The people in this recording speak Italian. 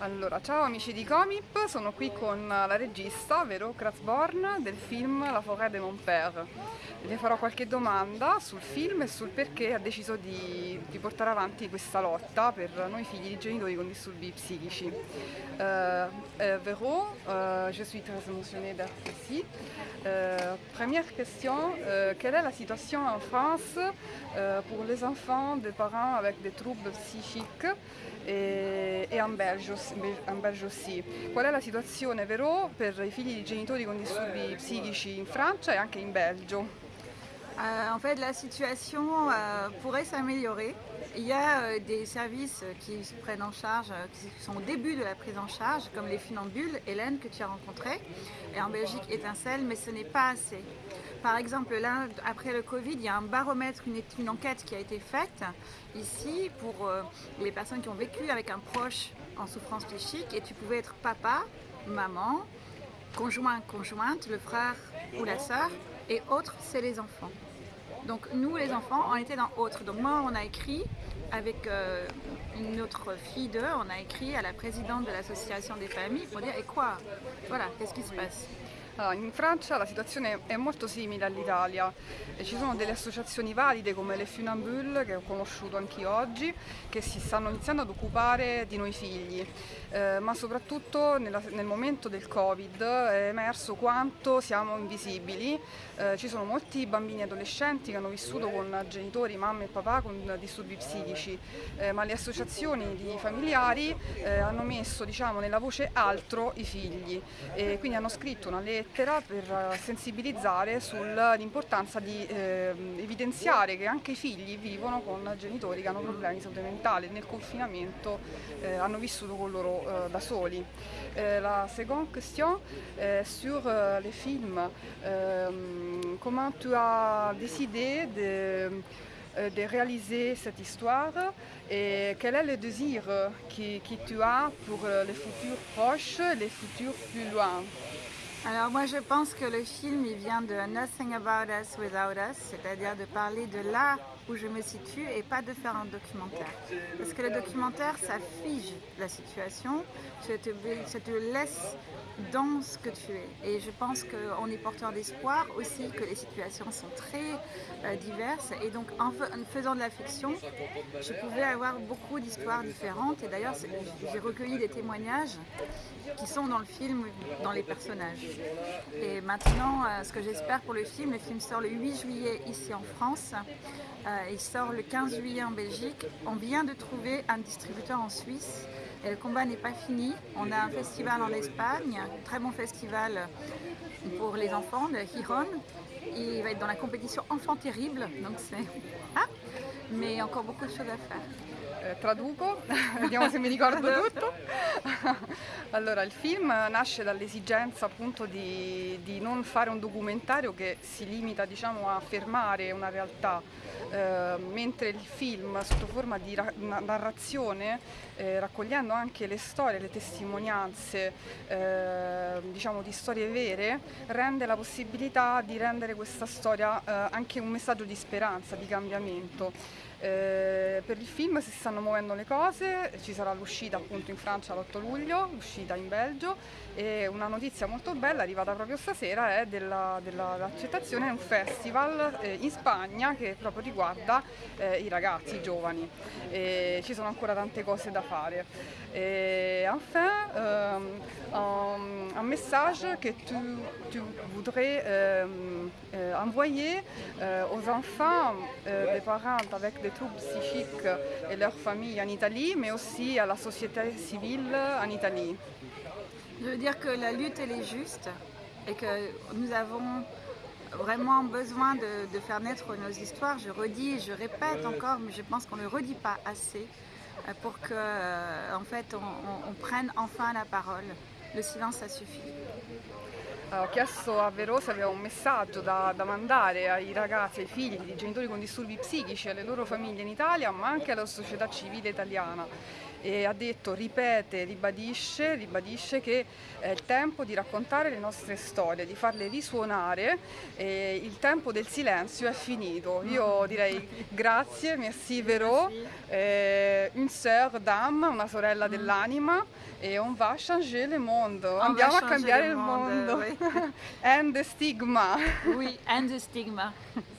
Allora, ciao amici di Comip, sono qui con la regista, vero Krasborn, del film La forêt de mon père. Le farò qualche domanda sul film e sul perché ha deciso di, di portare avanti questa lotta per noi figli di genitori con disturbi psichici. Euh, Véro, euh, je suis très émotionnée d'être ici. Euh, première question, euh, quelle est la situation en France euh, pour les enfants de parents avec des troubles psychiques e, e Belgio sì. Qual è la situazione Vero per i figli di genitori con disturbi psichici in Francia e anche in Belgio? Euh, en fait, la situation euh, pourrait s'améliorer. Il y a euh, des services qui se prennent en charge, qui sont au début de la prise en charge, comme les funambules, Hélène, que tu as rencontré, et en Belgique, Étincelle, mais ce n'est pas assez. Par exemple, là, après le Covid, il y a un baromètre, une, une enquête qui a été faite ici pour les personnes qui ont vécu avec un proche en souffrance psychique, et tu pouvais être papa, maman, conjoint, conjointe, le frère ou la sœur, et autres, c'est les enfants. Donc nous, les enfants, on était dans autre. Donc moi, on a écrit avec euh, une autre fille d'eux, on a écrit à la présidente de l'association des familles pour dire « et quoi? Voilà, qu'est-ce qui se passe ?» Allora, in Francia la situazione è molto simile all'Italia, ci sono delle associazioni valide come le Funambule che ho conosciuto anche oggi che si stanno iniziando ad occupare di noi figli, eh, ma soprattutto nella, nel momento del Covid è emerso quanto siamo invisibili, eh, ci sono molti bambini e adolescenti che hanno vissuto con genitori, mamma e papà con disturbi psichici, eh, ma le associazioni di familiari eh, hanno messo diciamo, nella voce altro i figli. E quindi hanno scritto una lettera lettera per eh, sensibilizzare sull'importanza di eh, evidenziare che anche i figli vivono con genitori che hanno problemi di salute mentale, nel confinamento eh, hanno vissuto con loro eh, da soli. Eh, la seconda question est sur euh, les films. Euh, comment tu as décidé de euh, de réaliser cette histoire et quel est le désir que, que tu as pour les futurs proches, les futurs plus loin alors moi je pense que le film il vient de Nothing About Us Without Us, c'est-à-dire de parler de là où je me situe et pas de faire un documentaire. Parce que le documentaire ça fige la situation, ça te, laisse dans ce que tu es. Et je pense qu'on est porteur d'espoir aussi, que les situations sont très euh, diverses. Et donc en, en, faisant de la fiction, je pouvais avoir beaucoup d'histoires différentes. Et d'ailleurs j'ai recueilli des témoignages qui sont dans le film, dans les personnages. Et maintenant, euh, ce que j'espère pour le film, le film sort le 8 juillet ici en France, euh, il sort le 15 juillet en Belgique. On vient de trouver un distributeur en Suisse le combat n'est pas fini. On a un festival en Espagne, un très bon festival pour les enfants de Giron. Il va être dans la compétition Enfant Terrible, donc c'est... Ah mais encore beaucoup de choses à faire. Eh, traduco, vediamo se mi ricordo tutto. allora, il film nasce dall'esigenza appunto di, di, non fare un documentario che si limita diciamo, a fermare una realtà, eh, mentre il film sotto forma di narrazione, eh, raccogliendo anche le storie, le testimonianze, eh, diciamo di storie vere, rende la possibilità di rendere questa storia eh, anche un messaggio di speranza, di cambiamento. Eh, per il film si stanno muovendo le cose, ci sarà l'uscita appunto in Francia l'8 luglio, l'uscita in Belgio e una notizia molto bella arrivata proprio stasera è dell'accettazione della, un festival eh, in Spagna che proprio riguarda eh, i ragazzi, i giovani. E ci sono ancora tante cose da fare. Et enfin, un, message que tu, voudrais euh, euh, envoyer euh, aux enfants des parents avec des troubles psychiques et leurs familles en Italie, mais aussi à la société civile en Italie. Je veux dire que la lutte elle est juste et que nous avons vraiment besoin de, faire naître nos histoires. Je redis, je répète encore, mais je pense qu'on ne le redit pas assez. Pour que en fait, on, prenne enfin la parole. Le silence, ça suffit. ho chiesto a Vero se aveva un messaggio da, da, mandare ai ragazzi, ai figli di genitori con disturbi psichici, alle loro famiglie in Italia, ma anche alla società civile italiana. e ha detto, ripete, ribadisce, ribadisce che è il tempo di raccontare le nostre storie, di farle risuonare e il tempo del silenzio è finito. Io direi grazie, merci Vero, eh, une sœur d'âme, una sorella dell'anima e on va changer le monde, On andiamo a cambiare il mondo. oui. And the stigma. Oui, and the stigma.